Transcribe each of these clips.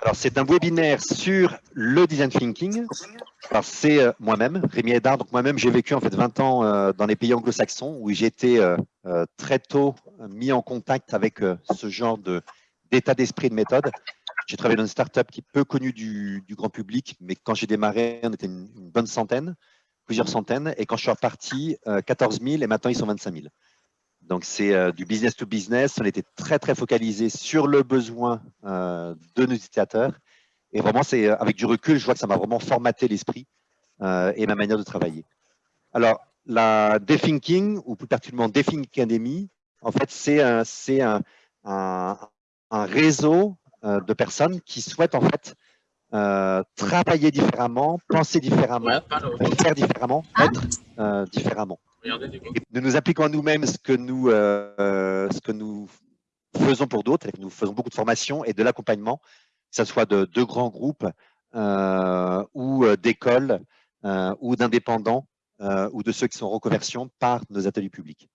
Alors, c'est un webinaire sur le design thinking. C'est euh, moi-même, Rémi Edard. Donc, moi-même, j'ai vécu en fait 20 ans euh, dans les pays anglo-saxons où j'ai été euh, très tôt mis en contact avec ce genre d'état d'esprit de méthode. J'ai travaillé dans une startup qui est peu connue du, grand public, mais quand j'ai démarré, on était une, une, bonne centaine, plusieurs centaines. Et quand je suis reparti, 14 000 et maintenant, ils sont 25 000. Donc, c'est euh, du business to business. On était très, très focalisé sur le besoin euh, de nos utilisateurs. Et vraiment, c'est euh, avec du recul, je vois que ça m'a vraiment formaté l'esprit et ma manière de travailler. Alors, la Dethinking, ou plus particulièrement Dethinking Academy, en fait, c'est un, un, un, réseau de personnes qui souhaitent en fait travailler différemment, penser différemment, faire différemment, être différemment. Nous nous appliquons à nous-mêmes ce, que nous, euh, faisons pour d'autres. Nous faisons beaucoup de formation et de l'accompagnement, que ce soit de, de grands groupes euh, ou euh, d'écoles ou d'indépendants ou de ceux qui sont en reconversion par nos ateliers publics.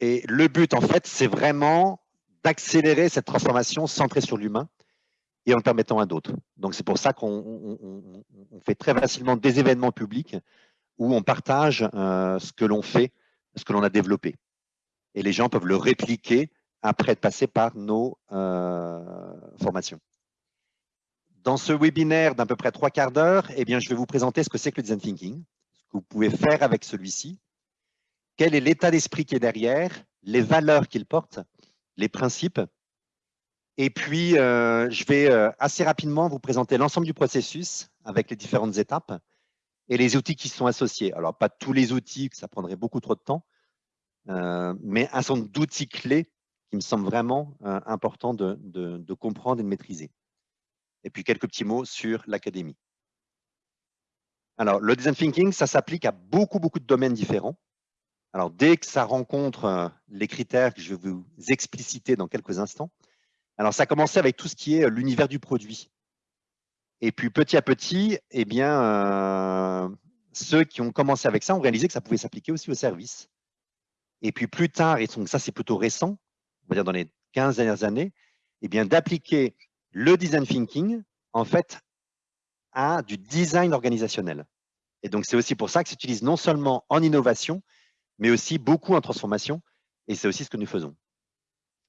Et le but, en fait, c'est vraiment d'accélérer cette transformation centrée sur l'humain et en le permettant à d'autres. Donc, c'est pour ça qu'on fait très facilement des événements publics où on partage euh, ce que l'on fait, ce que l'on a développé. Et les gens peuvent le répliquer après être passés par nos euh, formations. Dans ce webinaire d'à peu près trois quarts d'heure, eh je vais vous présenter ce que c'est que le design thinking, ce que vous pouvez faire avec celui-ci, quel est l'état d'esprit qui est derrière, les valeurs qu'il porte, les principes. Et puis, euh, je vais assez rapidement vous présenter l'ensemble du processus avec les différentes étapes et les outils qui sont associés. Alors, pas tous les outils, ça prendrait beaucoup trop de temps, euh, mais un certain d'outils clés qui me semblent vraiment euh, importants de, de, comprendre et de maîtriser. Et puis, quelques petits mots sur l'académie. Alors, le design thinking, ça s'applique à beaucoup, beaucoup de domaines différents. Alors, dès que ça rencontre euh, les critères que je vais vous expliciter dans quelques instants, alors ça a commencé avec tout ce qui est l'univers du produit. Et puis petit à petit, eh bien, euh, ceux qui ont commencé avec ça ont réalisé que ça pouvait s'appliquer aussi au service. Et puis plus tard, et donc ça c'est plutôt récent, on va dire dans les 15 dernières années, eh bien d'appliquer le design thinking en fait à du design organisationnel. Et donc c'est aussi pour ça que s'utilise non seulement en innovation, mais aussi beaucoup en transformation. Et c'est aussi ce que nous faisons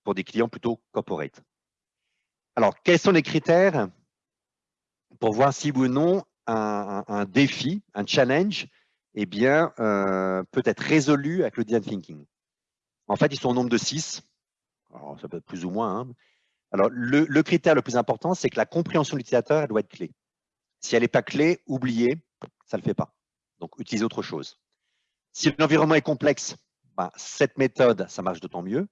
pour des clients plutôt corporate. Alors, quels sont les critères? Pour voir si ou non un, défi, un challenge, eh bien, euh, peut être résolu avec le design thinking. En fait, ils sont au nombre de six. Ça peut être plus ou moins. Hein. Alors, le, critère le plus important, c'est que la compréhension de l'utilisateur, doit être clé. Si elle n'est pas clé, oubliez, ça ne le fait pas. Donc, utilisez autre chose. Si l'environnement est complexe, bah, cette méthode, ça marche d'autant mieux.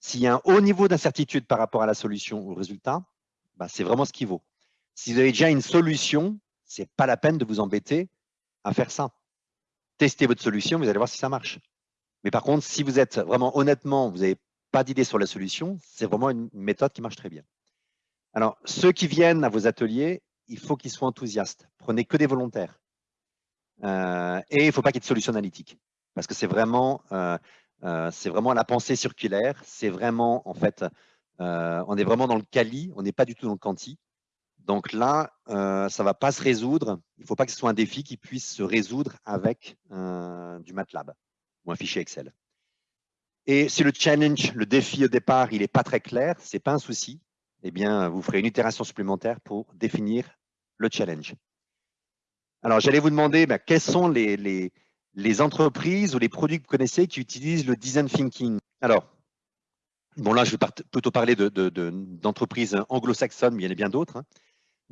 S'il y a un haut niveau d'incertitude par rapport à la solution ou au résultat, bah, c'est vraiment ce qui vaut. Si vous avez déjà une solution, ce n'est pas la peine de vous embêter à faire ça. Testez votre solution, vous allez voir si ça marche. Mais par contre, si vous êtes vraiment honnêtement, vous n'avez pas d'idée sur la solution, c'est vraiment une méthode qui marche très bien. Alors, ceux qui viennent à vos ateliers, il faut qu'ils soient enthousiastes. Prenez que des volontaires. Euh, et il ne faut pas qu'il y ait de solution analytique. Parce que c'est vraiment, euh, euh, vraiment la pensée circulaire. C'est vraiment, en fait, on est vraiment dans le quali, on n'est pas du tout dans le quanti. Donc là, euh, ça ne va pas se résoudre. Il ne faut pas que ce soit un défi qui puisse se résoudre avec du MATLAB ou un fichier Excel. Et si le challenge, le défi au départ, il n'est pas très clair, ce n'est pas un souci, eh bien, vous ferez une itération supplémentaire pour définir le challenge. Alors, j'allais vous demander ben, quelles sont les, entreprises ou les produits que vous connaissez qui utilisent le design thinking? Alors, bon là, je vais plutôt parler d'entreprises de, anglo-saxonnes, mais il y en a bien d'autres. Hein.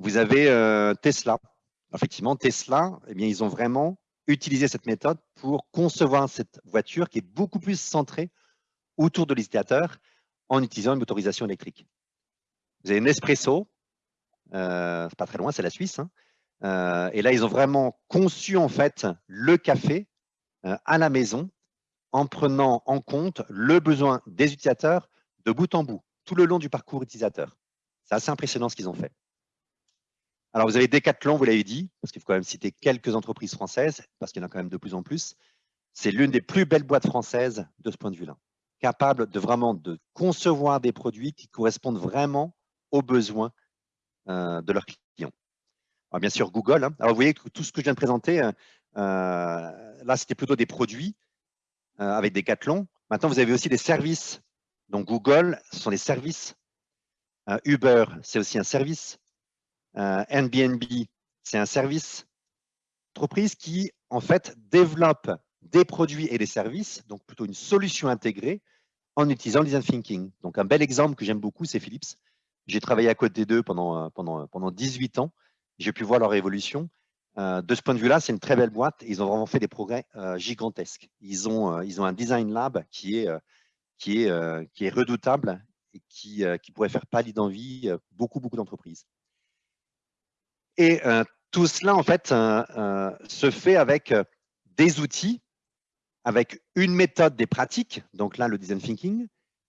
Vous avez euh, Tesla. Effectivement, Tesla, eh bien, ils ont vraiment utilisé cette méthode pour concevoir cette voiture qui est beaucoup plus centrée autour de l'utilisateur en utilisant une motorisation électrique. Vous avez Nespresso, euh, pas très loin, c'est la Suisse. Hein. Euh, et là, ils ont vraiment conçu en fait le café euh, à la maison en prenant en compte le besoin des utilisateurs de bout en bout, tout le long du parcours utilisateur. C'est assez impressionnant ce qu'ils ont fait. Alors, vous avez Decathlon, vous l'avez dit, parce qu'il faut quand même citer quelques entreprises françaises, parce qu'il y en a quand même de plus en plus. C'est l'une des plus belles boîtes françaises de ce point de vue-là, capable de vraiment de concevoir des produits qui correspondent vraiment aux besoins de leurs clients. Alors, bien sûr, Google. Hein. Alors, vous voyez que tout ce que je viens de présenter, là, c'était plutôt des produits avec des cathlons. Maintenant, vous avez aussi des services. Donc, Google, ce sont des services. Uber, c'est aussi un service. Airbnb, c'est un service. Entreprise qui, en fait, développe des produits et des services, donc plutôt une solution intégrée, en utilisant le design thinking. Donc, un bel exemple que j'aime beaucoup, c'est Philips. J'ai travaillé à côté d'eux pendant, pendant, pendant 18 ans. J'ai pu voir leur évolution. Euh, de ce point de vue-là, c'est une très belle boîte. Ils ont vraiment fait des progrès euh, gigantesques. Ils ont, euh, ils ont un design lab qui est, qui est, qui est redoutable et qui, qui pourrait faire pâlir d'envie beaucoup, beaucoup d'entreprises. Et tout cela, en fait, se fait avec des outils, avec une méthode des pratiques, donc là, le design thinking,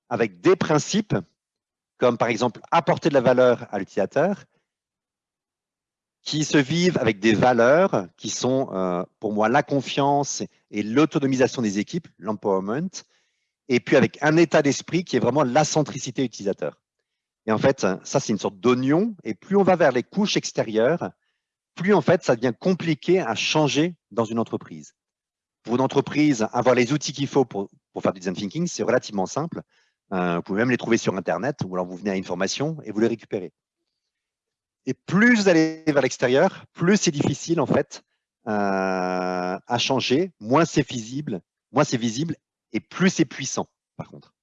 avec des principes, comme par exemple apporter de la valeur à l'utilisateur, qui se vivent avec des valeurs qui sont, euh, pour moi, la confiance et l'autonomisation des équipes, l'empowerment, et puis avec un état d'esprit qui est vraiment la centricité utilisateur. Et en fait, ça, c'est une sorte d'oignon, et plus on va vers les couches extérieures, plus en fait, ça devient compliqué à changer dans une entreprise. Pour une entreprise, avoir les outils qu'il faut pour, pour, faire du design thinking, c'est relativement simple. Euh, vous pouvez même les trouver sur Internet, ou alors vous venez à une formation et vous les récupérez. Et plus vous allez vers l'extérieur, plus c'est difficile en fait euh, à changer, moins c'est visible, moins c'est visible et plus c'est puissant par contre.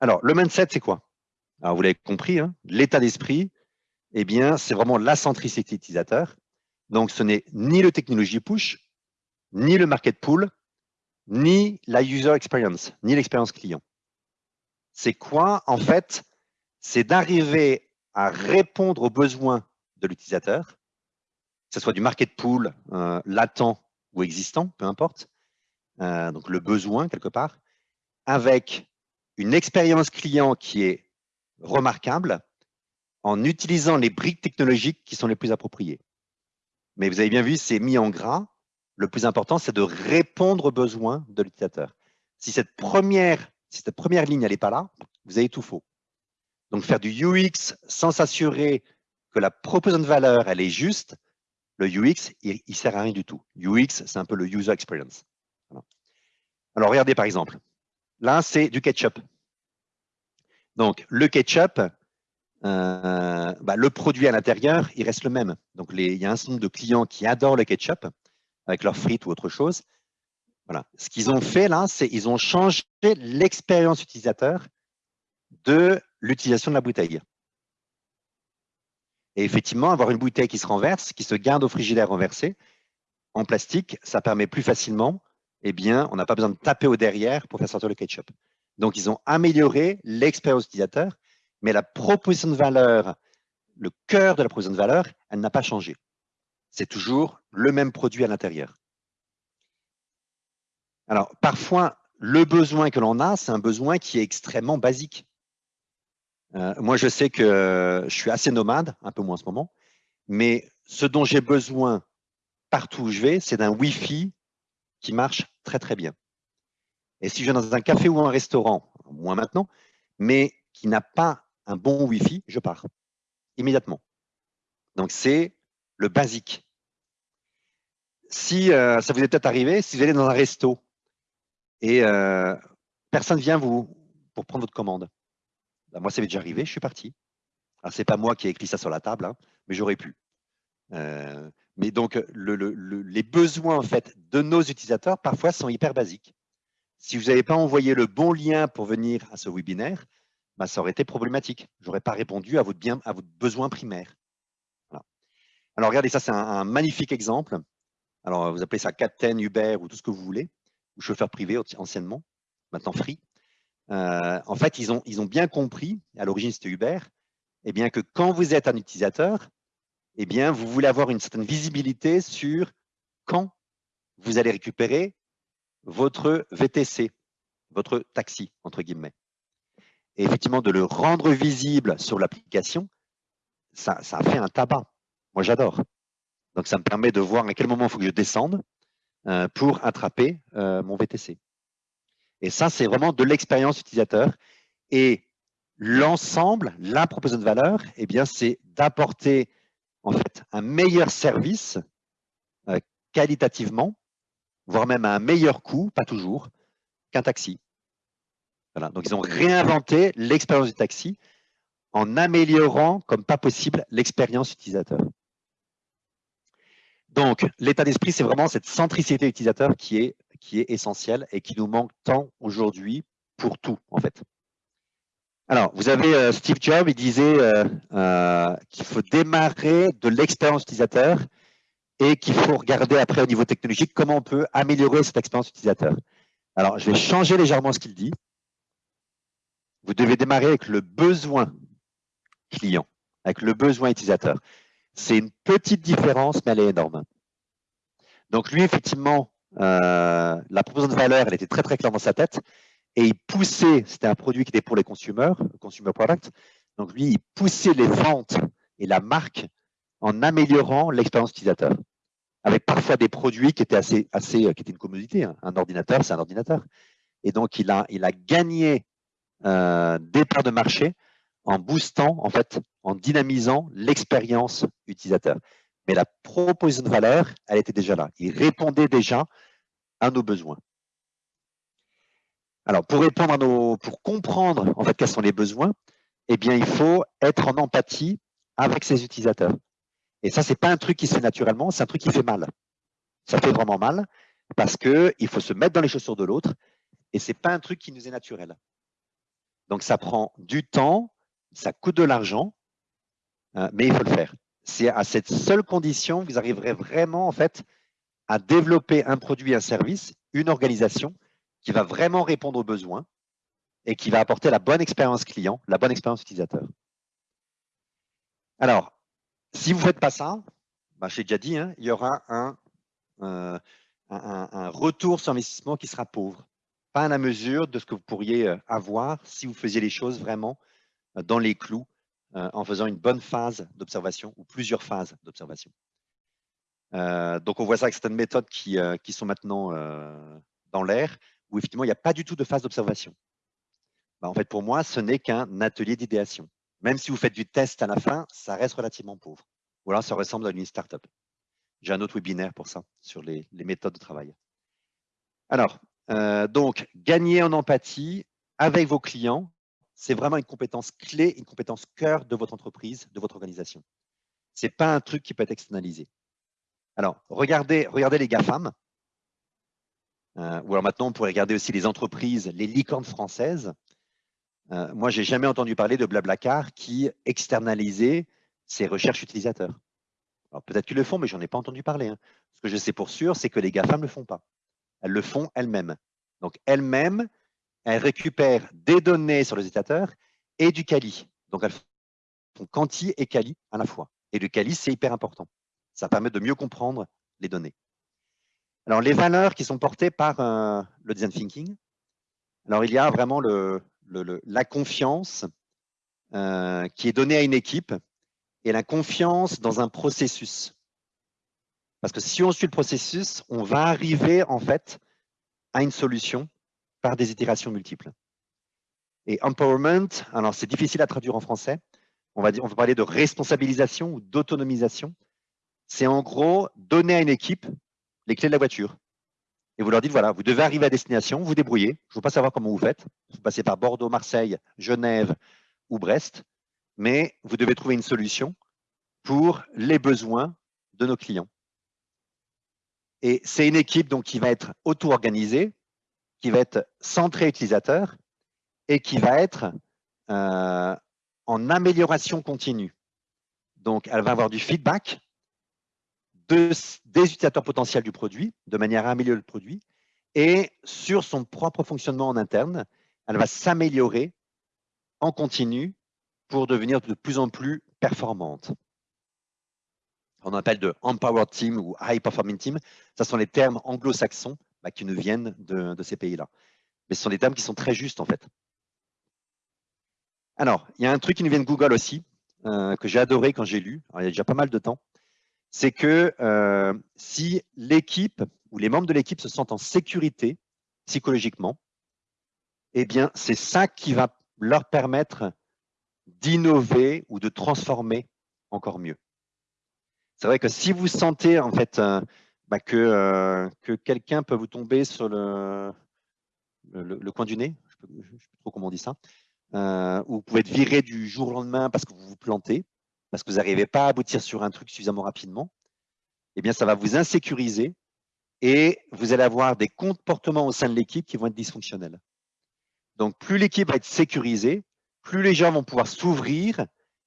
Alors, le mindset, c'est quoi? Alors, vous l'avez compris, hein, l'état d'esprit, eh bien, c'est vraiment la centricité utilisateur. Donc, ce n'est ni le technologie push, ni le market pool, ni la user experience, ni l'expérience client. C'est quoi, en fait? C'est d'arriver à répondre aux besoins de l'utilisateur, que ce soit du market pool euh, latent ou existant, peu importe, euh, donc le besoin quelque part, avec une expérience client qui est remarquable en utilisant les briques technologiques qui sont les plus appropriées. Mais vous avez bien vu, c'est mis en gras. Le plus important, c'est de répondre aux besoins de l'utilisateur. Si cette première, si cette première ligne n'est pas là, vous avez tout faux. Donc, faire du UX sans s'assurer que la proposition de valeur, elle est juste, le UX, il ne sert à rien du tout. UX, c'est un peu le user experience. Alors, regardez par exemple. Là, c'est du ketchup. Donc, le ketchup, euh, bah, le produit à l'intérieur, il reste le même. Donc, il y a un certain nombre de clients qui adorent le ketchup avec leurs frites ou autre chose. Voilà. Ce qu'ils ont fait là, c'est qu'ils ont changé l'expérience utilisateur de l'utilisation de la bouteille. Et effectivement, avoir une bouteille qui se renverse, qui se garde au frigidaire renversé, en plastique, ça permet plus facilement, eh bien, on n'a pas besoin de taper au derrière pour faire sortir le ketchup. Donc, ils ont amélioré l'expérience utilisateur, mais la proposition de valeur, le cœur de la proposition de valeur, elle n'a pas changé. C'est toujours le même produit à l'intérieur. Alors, parfois, le besoin que l'on a, c'est un besoin qui est extrêmement basique. Euh, moi, je sais que je suis assez nomade, un peu moins en ce moment, mais ce dont j'ai besoin partout où je vais, c'est d'un Wi-Fi qui marche très, très bien. Et si je vais dans un café ou un restaurant, moins maintenant, mais qui n'a pas un bon Wi-Fi, je pars immédiatement. Donc, c'est le basique. Si euh, ça vous est peut-être arrivé, si vous allez dans un resto et euh, personne vient vous pour prendre votre commande, bah, moi, ça m'est déjà arrivé, je suis parti. Alors, c'est pas moi qui ai écrit ça sur la table, hein, mais j'aurais pu. Euh, mais donc, les besoins en fait de nos utilisateurs parfois sont hyper basiques. Si vous n'avez pas envoyé le bon lien pour venir à ce webinaire, bah, ça aurait été problématique. Je n'aurais pas répondu à votre, bien, à besoin primaire. Alors, regardez, ça, c'est un, magnifique exemple. Alors, vous appelez ça Captain, Uber ou tout ce que vous voulez, ou chauffeur privé anciennement, maintenant free. Euh, en fait, ils ont, ils ont bien compris, à l'origine c'était Uber, eh bien que quand vous êtes un utilisateur, eh bien, vous voulez avoir une certaine visibilité sur quand vous allez récupérer votre VTC, votre taxi, entre guillemets. Et effectivement, de le rendre visible sur l'application, ça, fait un tabac. Moi, j'adore. Donc, ça me permet de voir à quel moment il faut que je descende euh, pour attraper euh, mon VTC. Et ça, c'est vraiment de l'expérience utilisateur. Et l'ensemble, la proposition de valeur, eh bien, c'est d'apporter en fait un meilleur service euh, qualitativement, voire même à un meilleur coût, pas toujours, qu'un taxi. Donc, ils ont réinventé l'expérience du taxi en améliorant, comme pas possible, l'expérience utilisateur. Donc, l'état d'esprit, c'est vraiment cette centricité utilisateur qui est, qui est essentielle et qui nous manque tant aujourd'hui pour tout, en fait. Alors, vous avez euh, Steve Jobs, il disait euh, euh, qu'il faut démarrer de l'expérience utilisateur et qu'il faut regarder après au niveau technologique comment on peut améliorer cette expérience utilisateur. Alors, je vais changer légèrement ce qu'il dit. Vous devez démarrer avec le besoin client, avec le besoin utilisateur. C'est une petite différence, mais elle est énorme. Donc lui, effectivement, la proposition de valeur, elle était très très claire dans sa tête et il poussait, c'était un produit qui était pour les consommateurs, consumer product, donc lui, il poussait les ventes et la marque en améliorant l'expérience utilisateur, avec parfois des produits qui étaient assez, assez qui étaient une commodité. Hein. Un ordinateur, c'est un ordinateur. Et donc, il a, il a gagné euh, des parts de marché en boostant, en fait, en dynamisant l'expérience utilisateur. Mais la proposition de valeur, elle était déjà là. Il répondait déjà à nos besoins. Alors, pour répondre à nos, pour comprendre en fait quels sont les besoins, eh bien, il faut être en empathie avec ses utilisateurs. Et ça, c'est pas un truc qui se fait naturellement, c'est un truc qui fait mal. Ça fait vraiment mal parce que il faut se mettre dans les chaussures de l'autre et c'est pas un truc qui nous est naturel. Donc, ça prend du temps, ça coûte de l'argent, euh, mais il faut le faire. C'est à cette seule condition que vous arriverez vraiment en fait à développer un produit, un service, une organisation qui va vraiment répondre aux besoins et qui va apporter la bonne expérience client, la bonne expérience utilisateur. Alors, si vous ne faites pas ça, bah, j'ai déjà dit, hein, il y aura euh, un, retour sur investissement qui sera pauvre, pas à la mesure de ce que vous pourriez euh, avoir si vous faisiez les choses vraiment euh, dans les clous en faisant une bonne phase d'observation ou plusieurs phases d'observation. donc, on voit ça avec certaines méthodes qui, qui sont maintenant dans l'air où effectivement, il n'y a pas du tout de phase d'observation. Bah, en fait, pour moi, ce n'est qu'un atelier d'idéation. Même si vous faites du test à la fin, ça reste relativement pauvre. Ou alors, ça ressemble à une startup. J'ai un autre webinaire pour ça, sur les, méthodes de travail. Alors, euh, donc, gagner en empathie avec vos clients, c'est vraiment une compétence clé, une compétence cœur de votre entreprise, de votre organisation. Ce n'est pas un truc qui peut être externalisé. Alors, regardez, regardez les GAFAM, euh, ou alors maintenant, on pourrait regarder aussi les entreprises, les licornes françaises. Euh, moi, j'ai jamais entendu parler de Blablacar qui externalisait ses recherches utilisateurs. Alors peut-être qu'ils le font, mais j'en ai pas entendu parler. Hein. Ce que je sais pour sûr, c'est que les GAFAM ne le font pas. Elles le font elles-mêmes. Donc elles-mêmes, elles récupèrent des données sur les utilisateurs et du Cali. Donc elles font quanti et Cali à la fois. Et le Cali, c'est hyper important. Ça permet de mieux comprendre les données. Alors, les valeurs qui sont portées par euh, le design thinking, alors il y a vraiment le, la confiance euh, qui est donnée à une équipe et la confiance dans un processus. Parce que si on suit le processus, on va arriver en fait à une solution par des itérations multiples. Et empowerment, alors c'est difficile à traduire en français, on va, dire, on va parler de responsabilisation ou d'autonomisation. C'est en gros donner à une équipe les clés de la voiture. Et vous leur dites, voilà, vous devez arriver à destination, vous débrouillez. Je ne veux pas savoir comment vous faites. Vous passez par Bordeaux, Marseille, Genève ou Brest, mais vous devez trouver une solution pour les besoins de nos clients. Et c'est une équipe donc, qui va être auto-organisée, qui va être centrée utilisateur et qui va être euh, en amélioration continue. Donc, elle va avoir du feedback, des utilisateurs potentiels du produit, de manière à améliorer le produit, et sur son propre fonctionnement en interne, elle va s'améliorer en continu pour devenir de plus en plus performante. On appelle de Empowered Team ou High Performing Team. Ce sont les termes anglo-saxons bah, qui nous viennent de, ces pays-là. Mais ce sont des termes qui sont très justes en fait. Alors, il y a un truc qui nous vient de Google aussi, euh, que j'ai adoré quand j'ai lu, il y a déjà pas mal de temps c'est que euh, si l'équipe ou les membres de l'équipe se sentent en sécurité psychologiquement, eh bien, c'est ça qui va leur permettre d'innover ou de transformer encore mieux. C'est vrai que si vous sentez en fait euh, bah, que, euh, que quelqu'un peut vous tomber sur le, coin du nez, je ne sais pas trop comment on dit ça, ou vous pouvez être viré du jour au lendemain parce que vous vous plantez, parce que vous n'arrivez pas à aboutir sur un truc suffisamment rapidement, eh bien ça va vous insécuriser et vous allez avoir des comportements au sein de l'équipe qui vont être dysfonctionnels. Donc, plus l'équipe va être sécurisée, plus les gens vont pouvoir s'ouvrir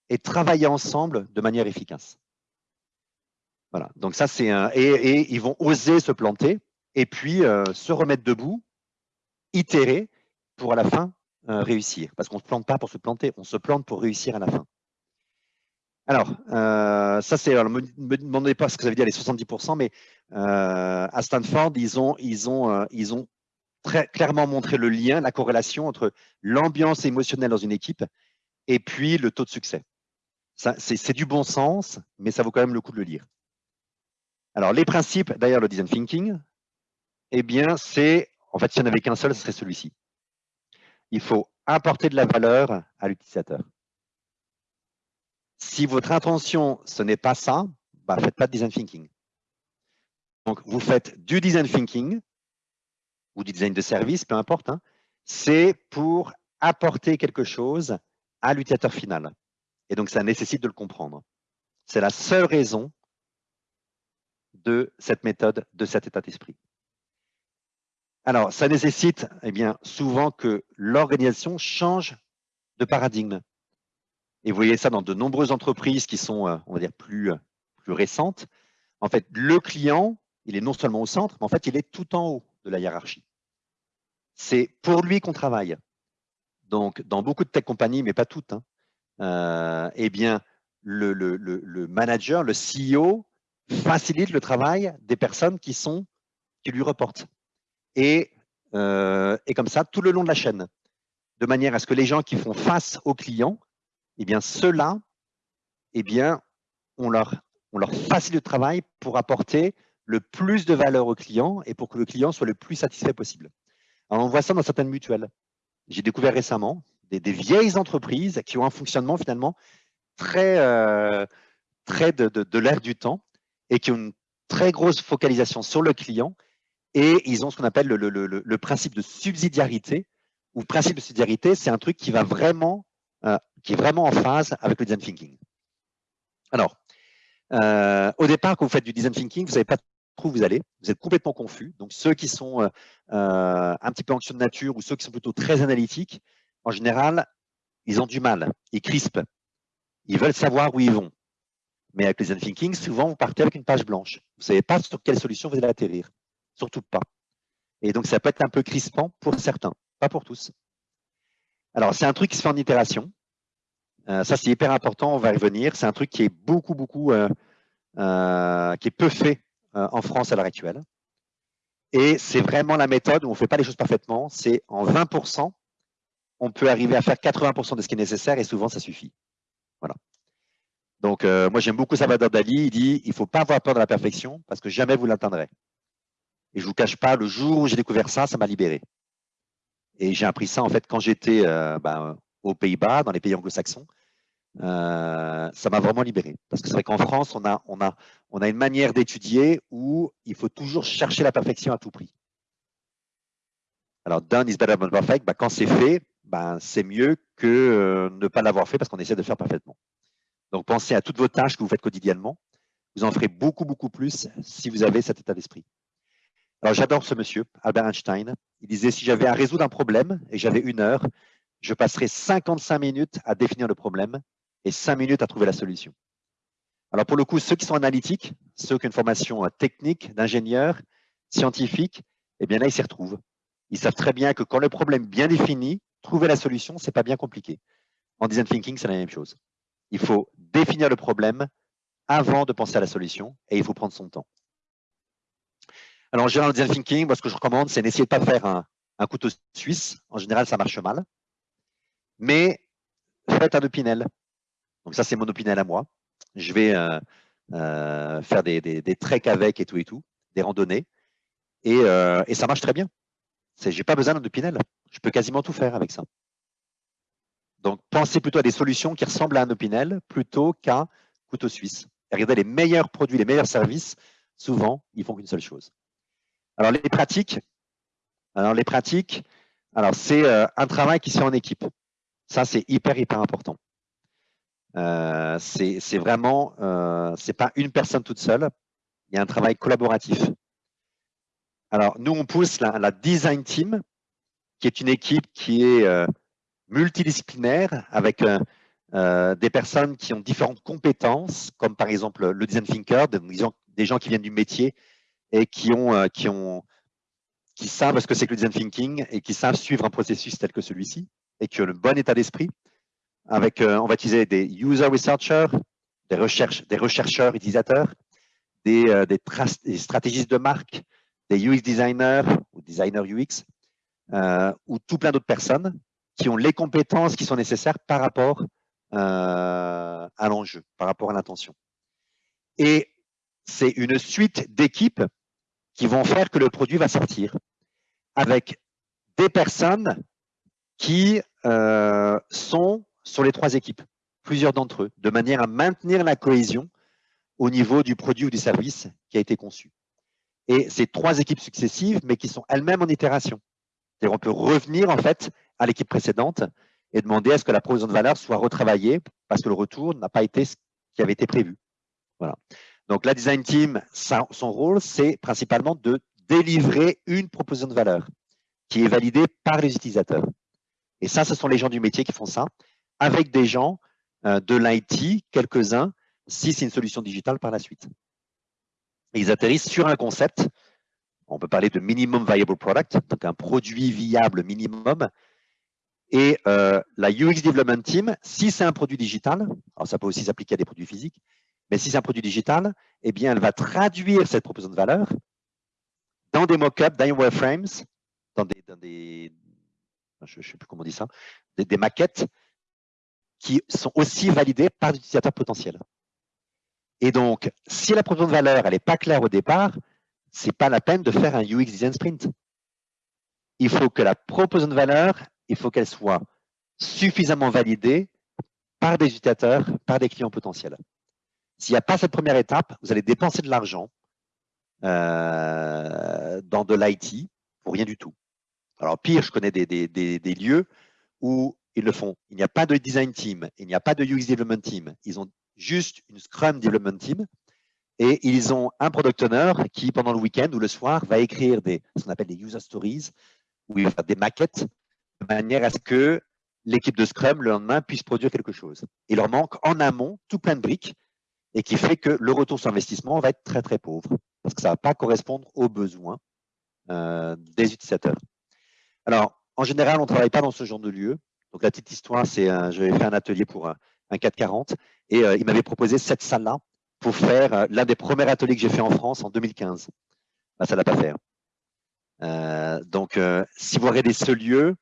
et travailler ensemble de manière efficace. Voilà, donc ça c'est un... Et, ils vont oser se planter et puis euh, se remettre debout, itérer pour à la fin euh, réussir. Parce qu'on ne se plante pas pour se planter, on se plante pour réussir à la fin. Alors, euh, ça c'est, ne me, demandez pas ce que ça veut dire les 70%, mais à Stanford, ils ont, ils ont, ils ont très clairement montré le lien, la corrélation entre l'ambiance émotionnelle dans une équipe et puis le taux de succès. C'est du bon sens, mais ça vaut quand même le coup de le lire. Alors, les principes derrière le design thinking, eh bien, c'est, en fait, s'il n'y en avait qu'un seul, ce serait celui-ci. Il faut apporter de la valeur à l'utilisateur. Si votre intention, ce n'est pas ça, bah, faites pas de design thinking. Donc, vous faites du design thinking ou du design de service, peu importe. Hein, c'est pour apporter quelque chose à l'utilisateur final. Et donc, ça nécessite de le comprendre. C'est la seule raison de cette méthode, de cet état d'esprit. Alors, ça nécessite eh bien, souvent que l'organisation change de paradigme. Et vous voyez ça dans de nombreuses entreprises qui sont, euh, on va dire, plus, plus récentes. En fait, le client, il est non seulement au centre, mais en fait, il est tout en haut de la hiérarchie. C'est pour lui qu'on travaille. Donc, dans beaucoup de tech compagnies, mais pas toutes, hein, euh, eh bien, le, le, le, manager, le CEO, facilite le travail des personnes qui sont qui lui reportent. Et, euh, et comme ça, tout le long de la chaîne, de manière à ce que les gens qui font face aux clients, eh bien, ceux-là, eh bien, on leur, on leur facilite le travail pour apporter le plus de valeur au client et pour que le client soit le plus satisfait possible. Alors, on voit ça dans certaines mutuelles. J'ai découvert récemment des, des, vieilles entreprises qui ont un fonctionnement finalement très, euh, très de, de, l'ère du temps et qui ont une très grosse focalisation sur le client et ils ont ce qu'on appelle le, le, le, le, principe de subsidiarité ou principe de subsidiarité, c'est un truc qui va vraiment, euh, qui est vraiment en phase avec le design thinking. Alors, euh, au départ, quand vous faites du design thinking, vous savez pas trop où vous allez, vous êtes complètement confus. Donc, ceux qui sont euh, un petit peu anxieux de nature ou ceux qui sont plutôt très analytiques, en général, ils ont du mal, ils crispent, ils veulent savoir où ils vont. Mais avec le design thinking, souvent, vous partez avec une page blanche. Vous ne savez pas sur quelle solution vous allez atterrir. Surtout pas. Et donc, ça peut être un peu crispant pour certains, pas pour tous. Alors, c'est un truc qui se fait en itération. Euh, ça, c'est hyper important, on va y revenir. C'est un truc qui est beaucoup, beaucoup, euh, euh, qui est peu fait en France à l'heure actuelle. Et c'est vraiment la méthode où on ne fait pas les choses parfaitement. C'est en 20%, on peut arriver à faire 80% de ce qui est nécessaire et souvent, ça suffit. Voilà. Donc, moi, j'aime beaucoup Salvador Dali. Il dit, il ne faut pas avoir peur de la perfection parce que jamais vous l'atteindrez. Et je ne vous cache pas, le jour où j'ai découvert ça, ça m'a libéré. Et j'ai appris ça, en fait, quand j'étais euh, ben, aux Pays-Bas, dans les pays anglo-saxons. Euh, ça m'a vraiment libéré. Parce que c'est vrai qu'en France, on a, on, a, on a une manière d'étudier où il faut toujours chercher la perfection à tout prix. Alors, done is better than perfect, ben, quand c'est fait, ben, c'est mieux que ne pas l'avoir fait parce qu'on essaie de faire parfaitement. Donc, pensez à toutes vos tâches que vous faites quotidiennement. Vous en ferez beaucoup, beaucoup plus si vous avez cet état d'esprit. Alors, j'adore ce monsieur, Albert Einstein. Il disait, si j'avais à résoudre un problème et j'avais une heure, je passerais 55 minutes à définir le problème et 5 minutes à trouver la solution. Alors, pour le coup, ceux qui sont analytiques, ceux qui ont une formation euh, technique, d'ingénieur, scientifique, eh bien là, ils s'y retrouvent. Ils savent très bien que quand le problème est bien défini, trouver la solution, ce n'est pas bien compliqué. En design thinking, c'est la même chose. Il faut définir le problème avant de penser à la solution et il faut prendre son temps. Alors, en général, design thinking, moi, ce que je recommande, c'est d'essayer de ne pas faire un, couteau suisse. En général, ça marche mal. Mais faites un opinel. Donc, ça, c'est mon opinel à moi. Je vais euh, euh, faire des, des, treks avec et tout et tout, des randonnées. Et, euh, et ça marche très bien. Je n'ai pas besoin d'un opinel. Je peux quasiment tout faire avec ça. Donc, pensez plutôt à des solutions qui ressemblent à un Opinel plutôt qu'à couteau suisse. Regardez, les meilleurs produits, les meilleurs services, souvent, ils font qu'une seule chose. Alors, les pratiques, alors les pratiques, alors c'est euh, un travail qui se fait en équipe. Ça, c'est hyper, hyper important. Euh, c'est vraiment, euh, c'est pas une personne toute seule. Il y a un travail collaboratif. Alors, nous, on pousse la, design team, qui est une équipe qui est euh, multidisciplinaire avec euh, des personnes qui ont différentes compétences, comme par exemple le design thinker, des gens qui viennent du métier et qui ont, qui ont qui savent ce que c'est que le design thinking et qui savent suivre un processus tel que celui-ci et qui ont le bon état d'esprit. Avec, on va utiliser des user researchers, des, recherches, des rechercheurs utilisateurs, des, des, stratégistes de marque, des UX designers ou designers UX, euh, ou tout plein d'autres personnes qui ont les compétences qui sont nécessaires par rapport euh, à l'enjeu, par rapport à l'intention. Et c'est une suite d'équipes qui vont faire que le produit va sortir avec des personnes qui euh, sont sur les trois équipes, plusieurs d'entre eux, de manière à maintenir la cohésion au niveau du produit ou du service qui a été conçu. Et ces trois équipes successives, mais qui sont elles-mêmes en itération. C'est-à-dire on peut revenir en fait à l'équipe précédente et demander à ce que la provision de valeur soit retravaillée parce que le retour n'a pas été ce qui avait été prévu. Voilà. Donc la design team, son rôle, c'est principalement de délivrer une proposition de valeur qui est validée par les utilisateurs. Et ça, ce sont les gens du métier qui font ça, avec des gens euh, de l'IT, quelques-uns, si c'est une solution digitale par la suite. ils atterrissent sur un concept on peut parler de minimum viable product, donc un produit viable minimum. Et euh, la UX Development Team, si c'est un produit digital, alors ça peut aussi s'appliquer à des produits physiques, mais si c'est un produit digital, eh bien, elle va traduire cette proposition de valeur dans des mock-ups, dans des wireframes, dans des, je ne sais plus comment on dit ça, des, maquettes qui sont aussi validées par l'utilisateur potentiel. Et donc, si la proposition de valeur n'est pas claire au départ, c'est pas la peine de faire un UX design sprint. Il faut que la proposition de valeur, il faut qu'elle soit suffisamment validée par des utilisateurs, par des clients potentiels. S'il n'y a pas cette première étape, vous allez dépenser de l'argent euh, dans de l'IT pour rien du tout. Alors pire, je connais des, lieux où ils le font. Il n'y a pas de design team, il n'y a pas de UX development team. Ils ont juste une Scrum development team et ils ont un product owner qui, pendant le week-end ou le soir, va écrire des, ce qu'on appelle des user stories, où il va faire des maquettes, de manière à ce que l'équipe de Scrum, le lendemain, puisse produire quelque chose. Il leur manque en amont tout plein de briques et qui fait que le retour sur investissement va être très, très pauvre parce que ça ne va pas correspondre aux besoins euh, des utilisateurs. Alors, en général, on ne travaille pas dans ce genre de lieu. Donc, la petite histoire, c'est j'avais fait un atelier pour un, 440 et euh, il m'avait proposé cette salle-là pour faire euh, l'un des premiers ateliers que j'ai fait en France en 2015. Bah, ça ne l'a pas fait. Euh, donc, euh, si vous regardez ce lieu,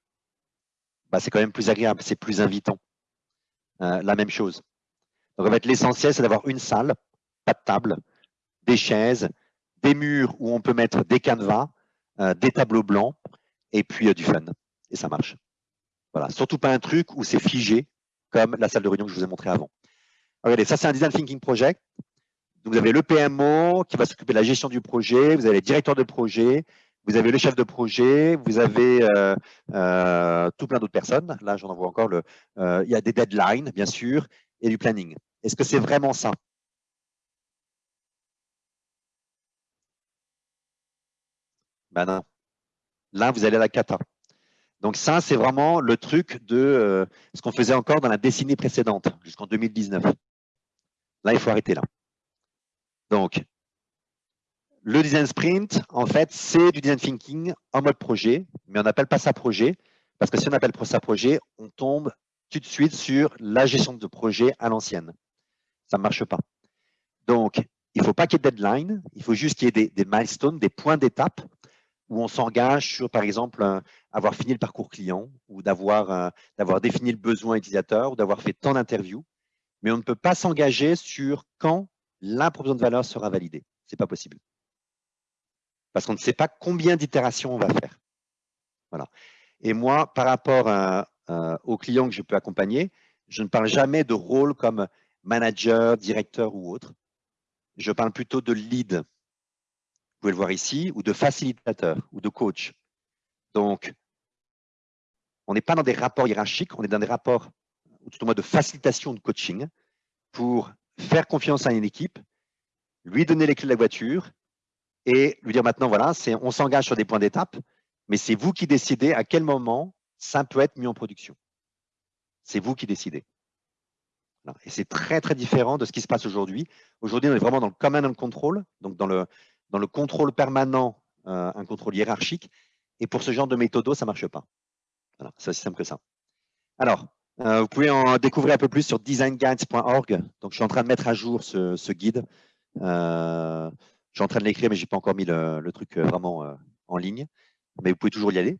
bah, c'est quand même plus agréable, c'est plus invitant. la même chose. Donc, l'essentiel, c'est d'avoir une salle, pas de table, des chaises, des murs où on peut mettre des canevas, des tableaux blancs, et puis du fun. Et ça marche. Voilà. Surtout pas un truc où c'est figé, comme la salle de réunion que je vous ai montré avant. Regardez, ça, c'est un design thinking project vous avez le PMO qui va s'occuper de la gestion du projet, vous avez les directeurs de projet, vous avez le chef de projet, vous avez euh, euh, tout plein d'autres personnes. Là, j'en vois encore. Le, euh, il y a des deadlines, bien sûr, et du planning. Est-ce que c'est vraiment ça? Ben non. Là, vous allez à la cata. Donc ça, c'est vraiment le truc de ce qu'on faisait encore dans la décennie précédente, jusqu'en 2019. Là, il faut arrêter là. Donc, le design sprint, en fait, c'est du design thinking en mode projet, mais on n'appelle pas ça projet, parce que si on appelle ça projet, on tombe tout de suite sur la gestion de projet à l'ancienne. Ça ne marche pas. Donc, il ne faut pas qu'il y ait de deadline, il faut juste qu'il y ait des, milestones, des points d'étape où on s'engage sur, par exemple, avoir fini le parcours client ou d'avoir défini le besoin utilisateur ou d'avoir fait tant d'interviews. Mais on ne peut pas s'engager sur quand la proposition de valeur sera validée. Ce n'est pas possible. Parce qu'on ne sait pas combien d'itérations on va faire. Voilà. Et moi, par rapport à, aux clients que je peux accompagner, je ne parle jamais de rôle comme manager, directeur ou autre. Je parle plutôt de lead, vous pouvez le voir ici, ou de facilitateur, ou de coach. Donc, on n'est pas dans des rapports hiérarchiques, on est dans des rapports, ou tout au moins de facilitation de coaching, pour faire confiance à une équipe, lui donner les clés de la voiture et lui dire maintenant, voilà, on s'engage sur des points d'étape, mais c'est vous qui décidez à quel moment ça peut être mis en production. C'est vous qui décidez. Et c'est très, très différent de ce qui se passe aujourd'hui. Aujourd'hui, on est vraiment dans le command and control, donc dans le, dans le contrôle permanent, euh, un contrôle hiérarchique. Et pour ce genre de méthodo, ça ne marche pas. Voilà, c'est aussi simple que ça. Alors, euh, vous pouvez en découvrir un peu plus sur designguides.org. Donc, je suis en train de mettre à jour ce, guide. Euh, je suis en train de l'écrire, mais je n'ai pas encore mis le, truc vraiment en ligne. Mais vous pouvez toujours y aller.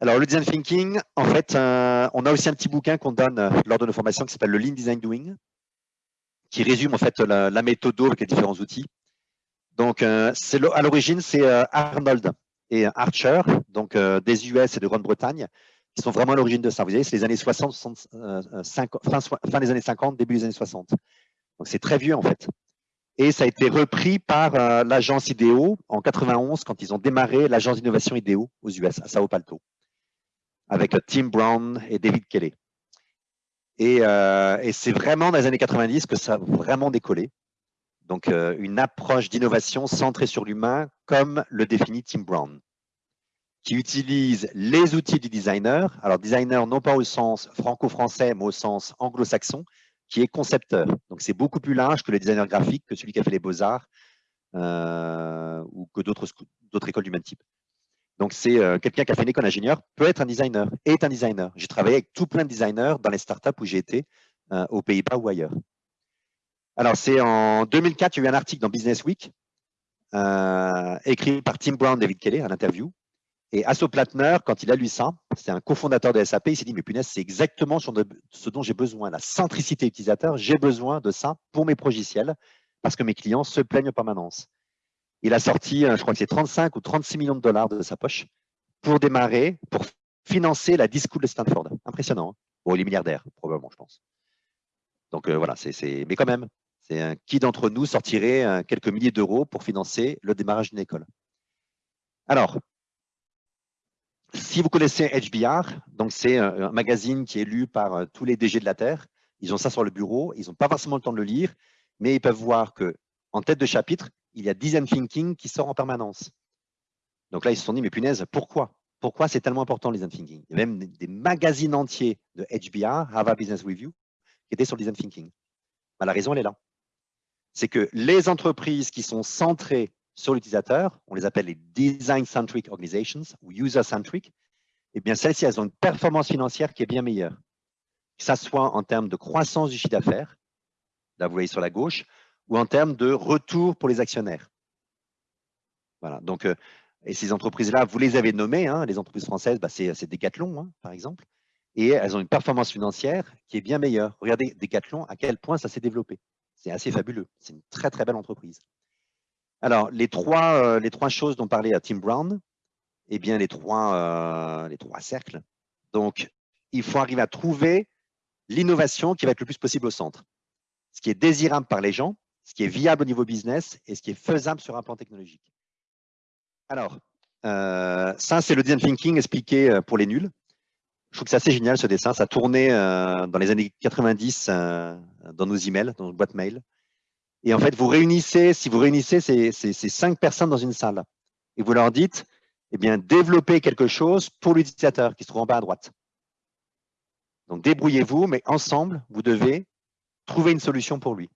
Alors, le design thinking, en fait, euh, on a aussi un petit bouquin qu'on donne euh, lors de nos formations qui s'appelle le Lean Design Doing, qui résume en fait la, méthode avec les différents outils. Donc, euh, à l'origine, c'est Arnold et Archer, donc des US et de Grande-Bretagne, qui sont vraiment à l'origine de ça. Vous voyez, c'est les années 60, 60 fin, fin, des années 50, début des années 60. Donc, c'est très vieux en fait. Et ça a été repris par l'agence IDEO en 91 quand ils ont démarré l'agence d'innovation IDEO aux US, à Sao Palto avec Tim Brown et David Kelly. Euh, et, c'est vraiment dans les années 90 que ça a vraiment décollé. Donc, euh, une approche d'innovation centrée sur l'humain, comme le définit Tim Brown, qui utilise les outils du designer. Alors, designer, non pas au sens franco-français, mais au sens anglo-saxon, qui est concepteur. Donc, c'est beaucoup plus large que le designer graphique, que celui qui a fait les beaux-arts euh, ou que d'autres écoles du même type. Donc, c'est euh, quelqu'un qui a fait une école d'ingénieur, peut être un designer, est un designer. J'ai travaillé avec tout plein de designers dans les startups où j'ai été, euh, aux Pays-Bas ou ailleurs. Alors, c'est en 2004, il y a eu un article dans Business Week, euh, écrit par Tim Brown, David Kelly, à l'interview. Et Asso Plattner, quand il a lu ça, c'est un cofondateur de SAP, il s'est dit, mais punaise, c'est exactement ce dont j'ai besoin, la centricité utilisateur, j'ai besoin de ça pour mes progiciels, parce que mes clients se plaignent en permanence. Il a sorti, euh, je crois que c'est 35 ou 36 millions de dollars de sa poche pour démarrer, pour financer la Discool de Stanford. Impressionnant. Hein bon, il est milliardaire, probablement, je pense. Donc euh, voilà, c'est, mais quand même, c'est qui d'entre nous sortirait euh, quelques milliers d'euros pour financer le démarrage d'une école Alors, si vous connaissez HBR, donc c'est un magazine qui est lu par tous les DG de la Terre. Ils ont ça sur le bureau, ils n'ont pas forcément le temps de le lire, mais ils peuvent voir que en tête de chapitre, il y a design thinking qui sort en permanence. Donc là, ils se sont dit, mais punaise, pourquoi? Pourquoi c'est tellement important le design thinking Il y a même des magazines entiers de HBR, Harvard Business Review, qui étaient sur le design thinking. Bah, la raison, elle est là. C'est que les entreprises qui sont centrées sur l'utilisateur, on les appelle les design-centric organizations ou user-centric, eh bien, celles-ci, elles ont une performance financière qui est bien meilleure. Que ce soit en termes de croissance du chiffre d'affaires, là, vous voyez sur la gauche, ou en termes de retour pour les actionnaires. Voilà, donc, euh, et ces entreprises-là, vous les avez nommées, hein, les entreprises françaises, bah, c'est Decathlon, hein, par exemple, et elles ont une performance financière qui est bien meilleure. Regardez Decathlon, à quel point ça s'est développé. C'est assez fabuleux. C'est une très, très belle entreprise. Alors, les trois, euh, les trois choses dont parlait euh, Tim Brown, eh bien, les trois, les trois cercles. Donc, il faut arriver à trouver l'innovation qui va être le plus possible au centre. Ce qui est désirable par les gens, ce qui est viable au niveau business et ce qui est faisable sur un plan technologique. Alors, euh, ça, c'est le design thinking expliqué euh, pour les nuls. Je trouve que c'est assez génial ce dessin. Ça tournait euh, dans les années 90 dans nos emails, dans nos boîtes mail. Et en fait, vous réunissez, si vous réunissez ces, cinq personnes dans une salle et vous leur dites, eh bien, développez quelque chose pour l'utilisateur qui se trouve en bas à droite. Donc, débrouillez-vous, mais ensemble, vous devez trouver une solution pour lui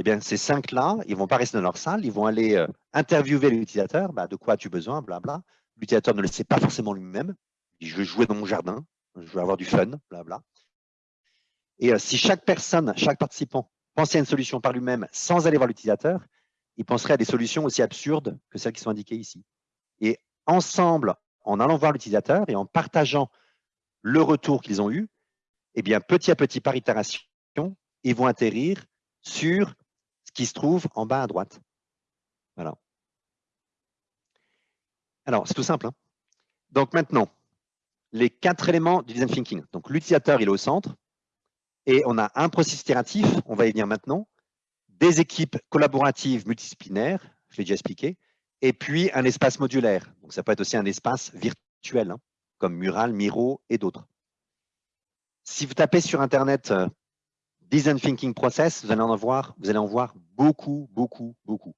eh bien, ces cinq-là, ils ne vont pas rester dans leur salle, ils vont aller euh, interviewer l'utilisateur, bah, de quoi as-tu besoin, blabla. L'utilisateur ne le sait pas forcément lui-même. Je veux jouer dans mon jardin, je veux avoir du fun, blabla. Et euh, si chaque personne, chaque participant pensait à une solution par lui-même sans aller voir l'utilisateur, il penserait à des solutions aussi absurdes que celles qui sont indiquées ici. Et ensemble, en allant voir l'utilisateur et en partageant le retour qu'ils ont eu, eh bien, petit à petit, par itération, ils vont atterrir sur qui se trouve en bas à droite. Voilà. Alors, c'est tout simple. Hein. Donc maintenant, les quatre éléments du design thinking. Donc, l'utilisateur, il est au centre. Et on a un processus itératif, on va y venir maintenant, des équipes collaboratives multidisciplinaires, je l'ai déjà expliqué, et puis un espace modulaire. Donc, ça peut être aussi un espace virtuel, hein, comme Mural, Miro et d'autres. Si vous tapez sur Internet euh, Design Thinking Process, vous allez en voir, beaucoup, beaucoup, beaucoup.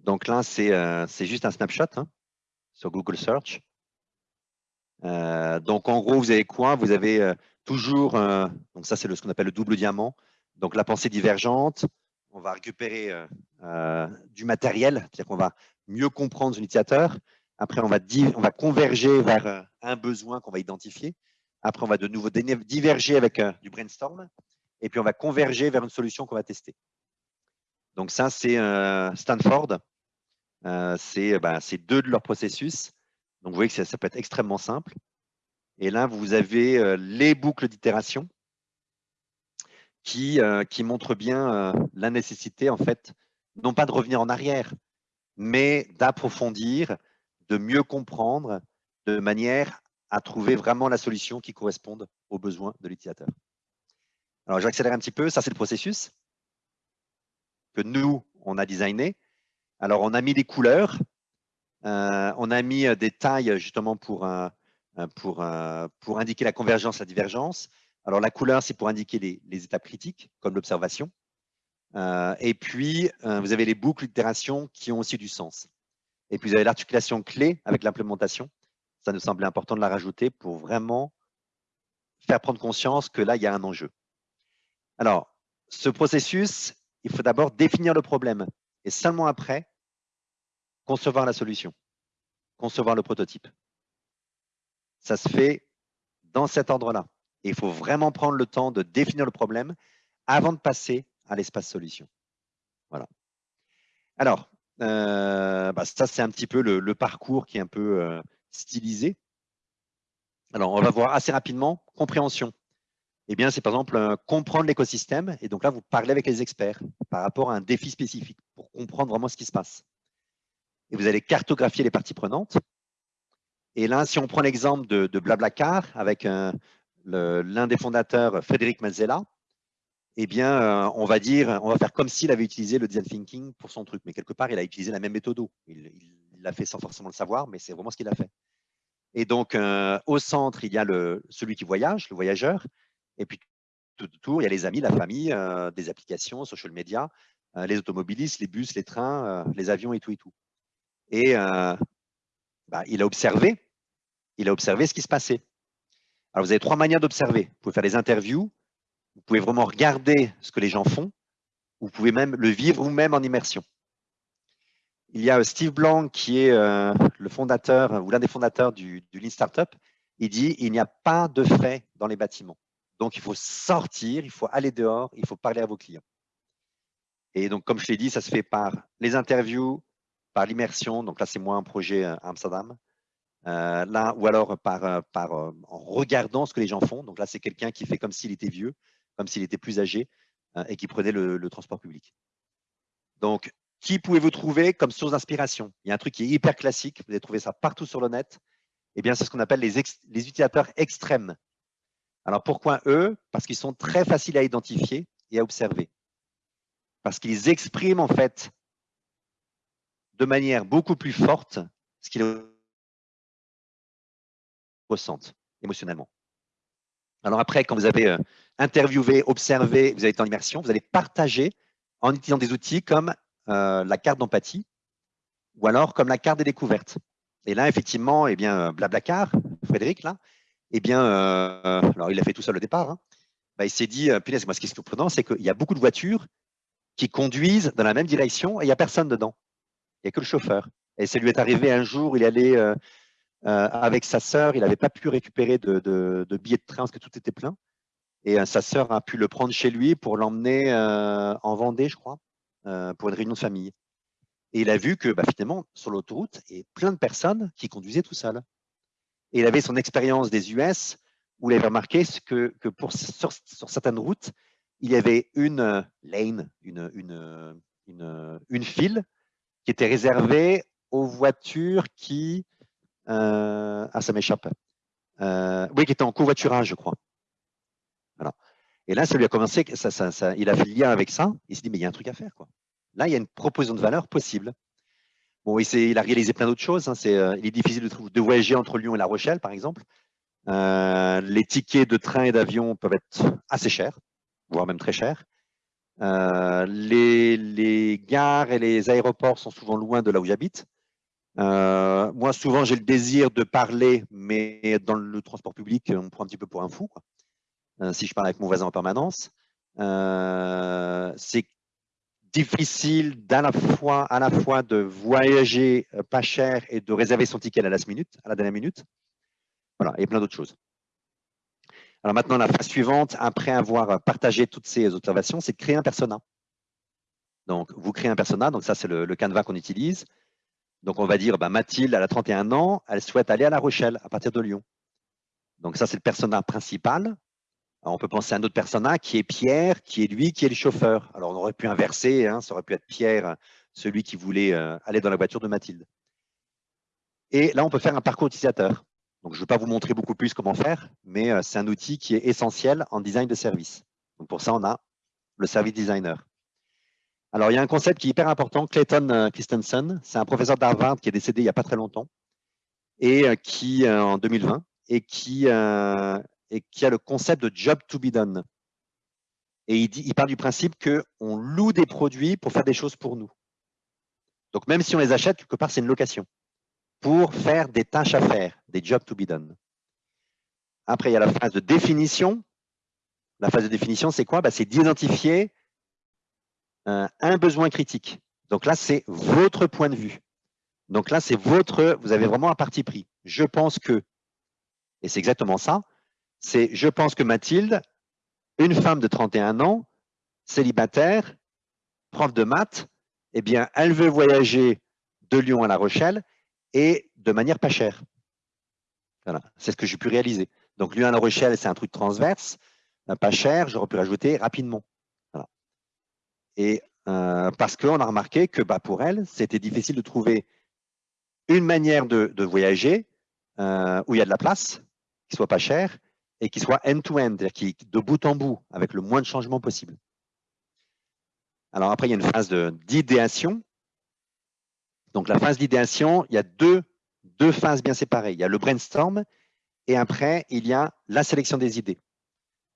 Donc là, c'est euh, juste un snapshot hein, sur Google Search. Euh, donc en gros, vous avez quoi? Vous avez euh, toujours, donc ça c'est ce qu'on appelle le double diamant, donc la pensée divergente, on va récupérer du matériel, c'est-à-dire qu'on va mieux comprendre son utilisateur. Après, on va converger vers un besoin qu'on va identifier. Après, on va de nouveau diverger avec du brainstorm. Et puis, on va converger vers une solution qu'on va tester. Donc ça, c'est Stanford. Euh, ben, c'est deux de leurs processus. Donc, vous voyez que ça, peut être extrêmement simple. Et là, vous avez euh, les boucles d'itération euh, qui montrent bien la nécessité, en fait, non pas de revenir en arrière, mais d'approfondir, de mieux comprendre, de manière à trouver vraiment la solution qui corresponde aux besoins de l'utilisateur. Alors, j'accélère un petit peu. Ça, c'est le processus que nous, on a designé. Alors, on a mis des couleurs, euh, on a mis euh, des tailles justement pour, euh, pour, pour indiquer la convergence, la divergence. Alors, la couleur, c'est pour indiquer les, étapes critiques, comme l'observation. et puis, vous avez les boucles d'itération qui ont aussi du sens. Et puis, vous avez l'articulation clé avec l'implémentation. Ça nous semblait important de la rajouter pour vraiment faire prendre conscience que là, il y a un enjeu. Alors, ce processus, il faut d'abord définir le problème. Et seulement après, concevoir la solution, concevoir le prototype. Ça se fait dans cet ordre-là. il faut vraiment prendre le temps de définir le problème avant de passer à l'espace solution. Voilà. Alors, euh, bah, ça, c'est un petit peu le, parcours qui est un peu euh, stylisé. Alors, on va voir assez rapidement compréhension. Eh bien, c'est par exemple euh, comprendre l'écosystème. Et donc là, vous parlez avec les experts par rapport à un défi spécifique pour comprendre vraiment ce qui se passe et vous allez cartographier les parties prenantes. Et là, si on prend l'exemple de, Blablacar avec l'un des fondateurs, Frédéric Mazzella, eh bien, euh, on va dire, on va faire comme s'il avait utilisé le design thinking pour son truc, mais quelque part, il a utilisé la même méthode. Il l'a fait sans forcément le savoir, mais c'est vraiment ce qu'il a fait. Et donc, euh, au centre, il y a celui qui voyage, le voyageur, et puis tout autour, il y a les amis, la famille, euh, des applications, social media, les automobilistes, les bus, les trains, les avions et tout et tout. Et euh, bah, il a observé, il a observé ce qui se passait. Alors, vous avez trois manières d'observer. Vous pouvez faire des interviews, vous pouvez vraiment regarder ce que les gens font, vous pouvez même le vivre vous-même en immersion. Il y a Steve Blanc qui est euh, le fondateur ou l'un des fondateurs du, Lean Startup. Il dit il n'y a pas de fait dans les bâtiments. Donc, il faut sortir, il faut aller dehors, il faut parler à vos clients. Et donc, comme je l'ai dit, ça se fait par les interviews, par l'immersion, donc là c'est moins un projet euh, Amsterdam, euh, là, ou alors par, en regardant ce que les gens font. Donc là, c'est quelqu'un qui fait comme s'il était vieux, comme s'il était plus âgé et qui prenait le, transport public. Donc, qui pouvez-vous trouver comme source d'inspiration? Il y a un truc qui est hyper classique, vous allez trouver ça partout sur le net. Eh bien, c'est ce qu'on appelle les, les utilisateurs extrêmes. Alors, pourquoi eux? Parce qu'ils sont très faciles à identifier et à observer. Parce qu'ils expriment en fait de manière beaucoup plus forte ce qu'ils ressentent émotionnellement. Alors après, quand vous avez euh, interviewé, observé, vous avez été en immersion, vous allez partager en utilisant des outils comme euh, la carte d'empathie ou alors comme la carte des découvertes. Et là, effectivement, eh bien, euh, Blablacar, Frédéric, là, eh bien, alors il a fait tout seul au départ, hein, bah, il s'est dit, punaise, moi ce qui est surprenant, c'est qu'il y a beaucoup de voitures qui conduisent dans la même direction et il n'y a personne dedans. Il n'y a que le chauffeur. Et ça lui est arrivé un jour, il allait euh, euh, avec sa sœur, il n'avait pas pu récupérer de, billets de train parce que tout était plein. Et euh, sa sœur a pu le prendre chez lui pour l'emmener en Vendée, je crois, pour une réunion de famille. Et il a vu que bah, finalement, sur l'autoroute, il y avait plein de personnes qui conduisaient tout seul. Et il avait son expérience des US où il avait remarqué que, pour, sur, certaines routes, il y avait une lane, une, une, une, une file était réservé aux voitures qui… Euh, ah, ça m'échappe. euh, oui, qui était en covoiturage, je crois. Et là, ça lui a commencé, il a fait le lien avec ça. Il s'est dit, mais il y a un truc à faire. Là, il y a une proposition de valeur possible. Bon, il, a réalisé plein d'autres choses. Hein. Euh, il est difficile de, voyager entre Lyon et La Rochelle, par exemple. Euh, les tickets de train et d'avion peuvent être assez chers, voire même très chers. Euh, les, gares et les aéroports sont souvent loin de là où j'habite. moi, souvent, j'ai le désir de parler, mais dans le transport public, on me prend un petit peu pour un fou. Euh, si je parle avec mon voisin en permanence. Euh, c'est difficile la fois, à la fois de voyager euh, pas cher et de réserver son ticket à la, minute, à la dernière minute. Voilà, et plein d'autres choses. Alors maintenant, la phase suivante, après avoir partagé toutes ces observations, c'est de créer un persona. Donc, vous créez un persona, donc ça, c'est le, canevas qu'on utilise. Donc, on va dire, bah, Mathilde, elle a 31 ans, elle souhaite aller à La Rochelle à partir de Lyon. Donc, ça, c'est le persona principal on peut penser à un autre persona qui est Pierre, qui est lui, qui est le chauffeur. Alors, on aurait pu inverser, hein, ça aurait pu être Pierre, celui qui voulait euh, aller dans la voiture de Mathilde. Et là, on peut faire un parcours utilisateur. Donc, je ne vais pas vous montrer beaucoup plus comment faire, mais euh, c'est un outil qui est essentiel en design de service. Donc, pour ça, on a le service designer. Alors, il y a un concept qui est hyper important, Clayton euh, Christensen. C'est un professeur d'Harvard qui est décédé il n'y a pas très longtemps, et qui, en 2020, et qui et qui a le concept de job to be done. Et il, parle du principe qu'on loue des produits pour faire des choses pour nous. Donc même si on les achète, quelque part, c'est une location pour faire des tâches à faire, des jobs to be done. Après, il y a la phase de définition. La phase de définition, c'est quoi? Bah, C'est d'identifier un, un besoin critique. Donc là, c'est votre point de vue. Donc là, c'est votre, vous avez vraiment un parti pris. Je pense que, et c'est exactement ça, c'est je pense que Mathilde, une femme de 31 ans, célibataire, prof de maths, eh bien, elle veut voyager de Lyon à La Rochelle et de manière pas chère. Voilà, c'est ce que j'ai pu réaliser. Donc, Lyon à La Rochelle, c'est un truc transverse, euh, pas cher, j'aurais pu rajouter rapidement. Et euh, parce qu'on a remarqué que bah, pour elle, c'était difficile de trouver une manière de, voyager euh, où il y a de la place, qui soit pas cher, et qui soit end-to-end, c'est-à-dire de bout en bout, avec le moins de changements possible. Alors après, il y a une phase d'idéation. Donc la phase d'idéation, il y a deux, deux phases bien séparées. Il y a le brainstorm et après, il y a la sélection des idées.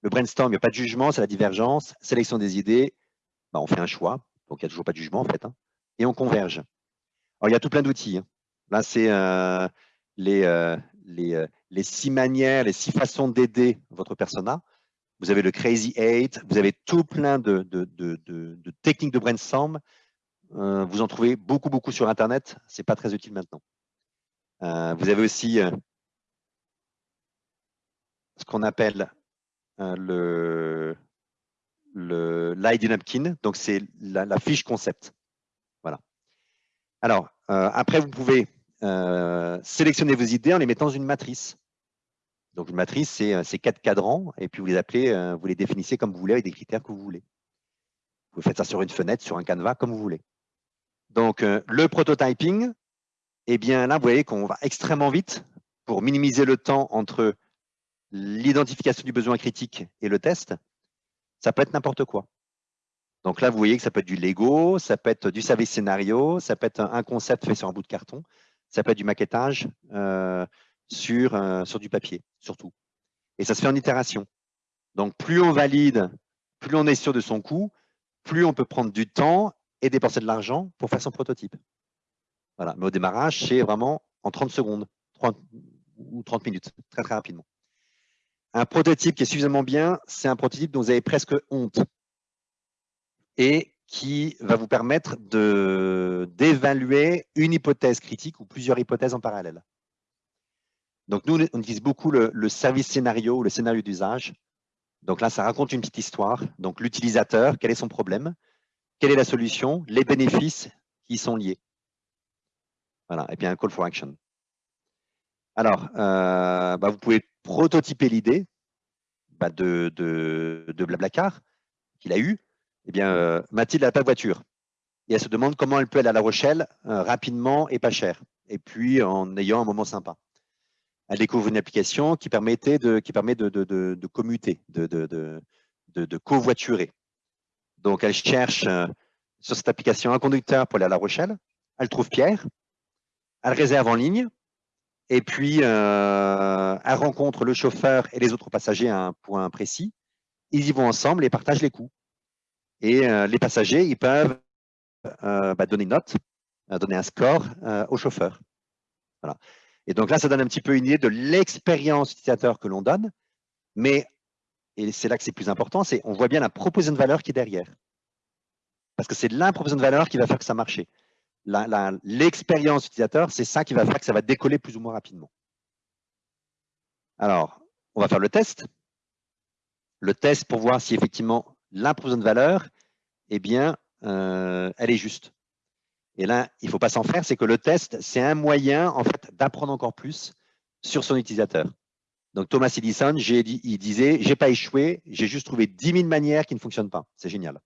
Le brainstorm, il n'y a pas de jugement, c'est la divergence. Sélection des idées, bah, on fait un choix. Donc, il n'y a toujours pas de jugement, en fait. Hein, et on converge. Alors, il y a tout plein d'outils. Hein. Là, c'est euh, les, euh, les, euh, les six manières, les six façons d'aider votre persona. Vous avez le Crazy Eight, vous avez tout plein de, techniques de brainstorm. Euh, vous en trouvez beaucoup, beaucoup sur Internet. Ce n'est pas très utile maintenant. Euh, vous avez aussi ce qu'on appelle le, le l'ID napkin. Donc, c'est la, fiche concept. Voilà. Alors, après, vous pouvez euh, sélectionnez vos idées en les mettant dans une matrice. Donc, une matrice, c'est euh, quatre cadrans, et puis vous les appelez, euh, vous les définissez comme vous voulez, avec des critères que vous voulez. Vous faites ça sur une fenêtre, sur un canevas, comme vous voulez. Donc, le prototyping, eh bien là, vous voyez qu'on va extrêmement vite pour minimiser le temps entre l'identification du besoin critique et le test. Ça peut être n'importe quoi. Donc là, vous voyez que ça peut être du Lego, ça peut être du service scénario, ça peut être un concept fait sur un bout de carton. Ça peut être du maquettage euh, sur, euh, sur du papier, surtout. Et ça se fait en itération. Donc, plus on valide, plus on est sûr de son coût, plus on peut prendre du temps et dépenser de l'argent pour faire son prototype. Voilà. Mais au démarrage, c'est vraiment en 30 secondes 30, ou 30 minutes, très très rapidement. Un prototype qui est suffisamment bien, c'est un prototype dont vous avez presque honte. Et qui va vous permettre d'évaluer une hypothèse critique ou plusieurs hypothèses en parallèle. Donc, nous, on utilise beaucoup le, service scénario ou le scénario d'usage. Donc là, ça raconte une petite histoire. Donc, l'utilisateur, quel est son problème? Quelle est la solution? Les bénéfices qui y sont liés. Voilà, et bien un call for action. Alors, euh, bah, vous pouvez prototyper l'idée bah, de, de, de Blablacar qu'il a eu eh bien, euh, Mathilde n'a pas de voiture. Et elle se demande comment elle peut aller à La Rochelle euh, rapidement et pas cher. Et puis, en ayant un moment sympa. elle découvre une application qui, permettait qui permet de, commuter, de, covoiturer. Donc, elle cherche euh, sur cette application un conducteur pour aller à La Rochelle. Elle trouve Pierre. Elle réserve en ligne. Et puis, elle rencontre le chauffeur et les autres passagers à un point précis. Ils y vont ensemble et partagent les coûts. Et euh, les passagers, ils peuvent bah, donner une note, donner un score au chauffeur. Voilà. Et donc là, ça donne un petit peu une idée de l'expérience utilisateur que l'on donne. Mais, et c'est là que c'est plus important, c'est on voit bien la proposition de valeur qui est derrière. Parce que c'est la proposition de valeur qui va faire que ça marche. L'expérience utilisateur, c'est ça qui va faire que ça va décoller plus ou moins rapidement. Alors, on va faire le test. Le test pour voir si effectivement proposition de valeur, eh bien, euh, elle est juste. Et là, il ne faut pas s'en faire, c'est que le test, c'est un moyen en fait d'apprendre encore plus sur son utilisateur. Donc Thomas Edison, il disait, j'ai pas échoué, j'ai juste trouvé 10 000 manières qui ne fonctionnent pas. C'est génial.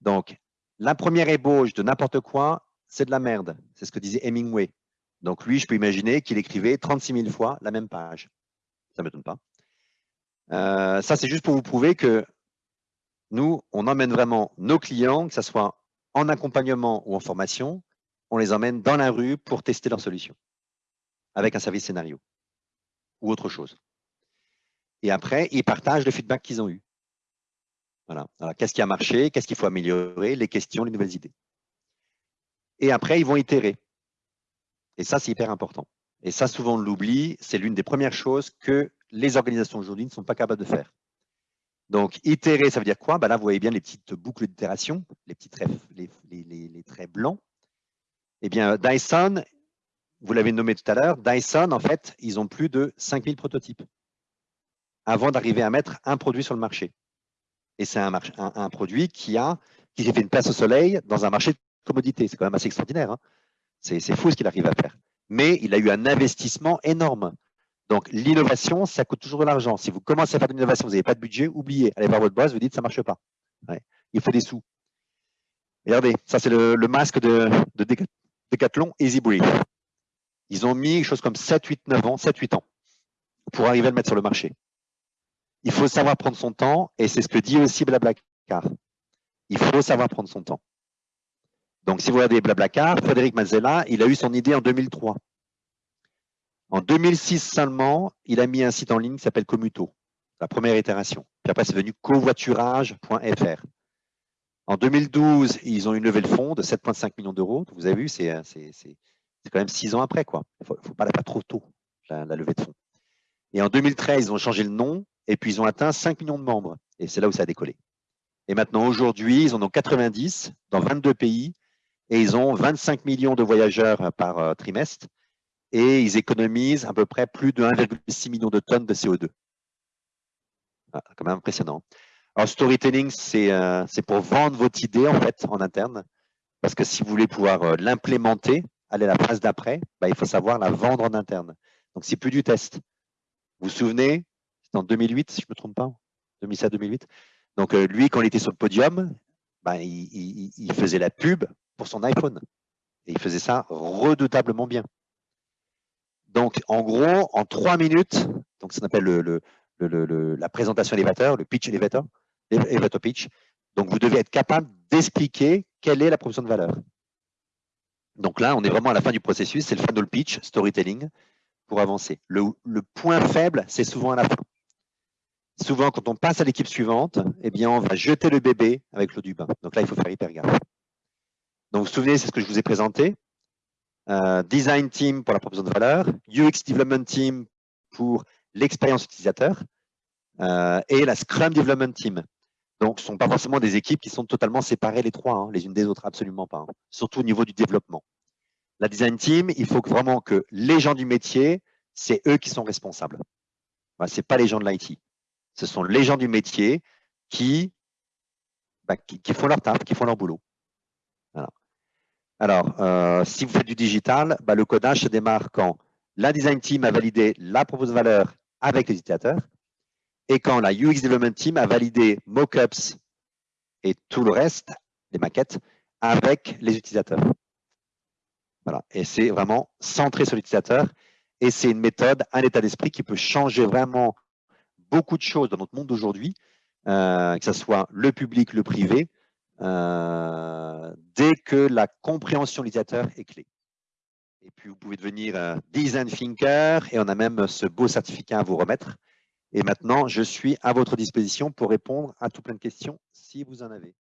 Donc, la première ébauche de n'importe quoi, c'est de la merde. C'est ce que disait Hemingway. Donc lui, je peux imaginer qu'il écrivait 36 000 fois la même page. Ça ne m'étonne pas. Euh, ça, c'est juste pour vous prouver que nous, on emmène vraiment nos clients, que ce soit en accompagnement ou en formation, on les emmène dans la rue pour tester leur solution avec un service scénario ou autre chose. Et après, ils partagent le feedback qu'ils ont eu. Voilà. Qu'est-ce qui a marché? Qu'est-ce qu'il faut améliorer? Les questions, les nouvelles idées. Et après, ils vont itérer. Et ça, c'est hyper important. Et ça, souvent, on l'oublie. C'est l'une des premières choses que les organisations aujourd'hui ne sont pas capables de faire. Donc, itérer, ça veut dire quoi? Ben Là, vous voyez bien les petites boucles d'itération, les petits traits, les, traits blancs. Eh bien, Dyson, vous l'avez nommé tout à l'heure, Dyson, en fait, ils ont plus de 5000 prototypes avant d'arriver à mettre un produit sur le marché. Et c'est un, produit qui, a, qui s'est fait une place au soleil dans un marché de commodité. C'est quand même assez extraordinaire. Hein. c'est fou ce qu'il arrive à faire. Mais il a eu un investissement énorme. Donc, l'innovation, ça coûte toujours de l'argent. Si vous commencez à faire de l'innovation, vous n'avez pas de budget, oubliez. Allez voir votre boss, vous dites ça ne marche pas. Il faut des sous. Regardez, ça c'est le, masque de, Decathlon Easy Brief. Ils ont mis quelque chose comme 7, 8, 9 ans, 7, 8 ans pour arriver à le mettre sur le marché. Il faut savoir prendre son temps et c'est ce que dit aussi Blablacar. Il faut savoir prendre son temps. Donc, si vous regardez Blablacar, Frédéric Mazella, il a eu son idée en 2003. En 2006 seulement, il a mis un site en ligne qui s'appelle Commuto, la première itération. Puis après, c'est devenu covoiturage.fr. En 2012, ils ont une levée de fonds de 7,5 millions d'euros. Vous avez vu, c'est quand même six ans après. Il ne faut, pas la faire trop tôt, la, levée de fonds. Et en 2013, ils ont changé le nom et puis ils ont atteint 5 millions de membres. Et c'est là où ça a décollé. Et maintenant, aujourd'hui, ils en ont 90 dans 22 pays et ils ont 25 millions de voyageurs par euh, trimestre et ils économisent à peu près plus de 1,6 million de tonnes de CO2. Ah, quand même impressionnant. Alors, storytelling, euh, c'est pour vendre votre idée en fait en interne, parce que si vous voulez pouvoir euh, l'implémenter, aller à la phase d'après, bah, il faut savoir la vendre en interne. Donc, c'est plus du test. Vous vous souvenez, c'était en 2008, si je ne me trompe pas, 2007-2008. Donc, euh, lui, quand il était sur le podium, bah, il faisait la pub pour son iPhone. Et il faisait ça redoutablement bien. Donc, en gros, en trois minutes, donc ça s'appelle le, la présentation élévateur, le pitch elevator, elevator pitch. Donc, vous devez être capable d'expliquer quelle est la proposition de valeur. Donc là, on est vraiment à la fin du processus, c'est le funnel pitch, storytelling, pour avancer. Le, point faible, c'est souvent à la fin. Souvent, quand on passe à l'équipe suivante, eh bien, on va jeter le bébé avec l'eau du bain. Donc là, il faut faire hyper gaffe. Donc, vous vous souvenez, c'est ce que je vous ai présenté. Euh, design team pour la proposition de valeur, UX development team pour l'expérience utilisateur euh, et la Scrum development team. Donc, ce ne sont pas forcément des équipes qui sont totalement séparées les trois, hein, les unes des autres, absolument pas, hein. surtout au niveau du développement. La design team, il faut vraiment que les gens du métier, c'est eux qui sont responsables. ce n'est pas les gens de l'IT. Ce sont les gens du métier qui, bah, qui, qui, font leur taf, qui font leur boulot. Alors, euh, si vous faites du digital, bah, le codage se démarre quand la design team a validé la proposition de valeur avec les utilisateurs et quand la UX development team a validé mockups et tout le reste, les maquettes, avec les utilisateurs. Voilà. Et c'est vraiment centré sur l'utilisateur. Et c'est une méthode, un état d'esprit qui peut changer vraiment beaucoup de choses dans notre monde d'aujourd'hui, euh, que ce soit le public, le privé, euh, dès que la compréhension utilisateur est clé. Et puis, vous pouvez devenir design thinker et on a même ce beau certificat à vous remettre. Et maintenant, je suis à votre disposition pour répondre à tout plein de questions si vous en avez.